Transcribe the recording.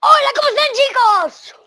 Hola, ¿cómo están chicos?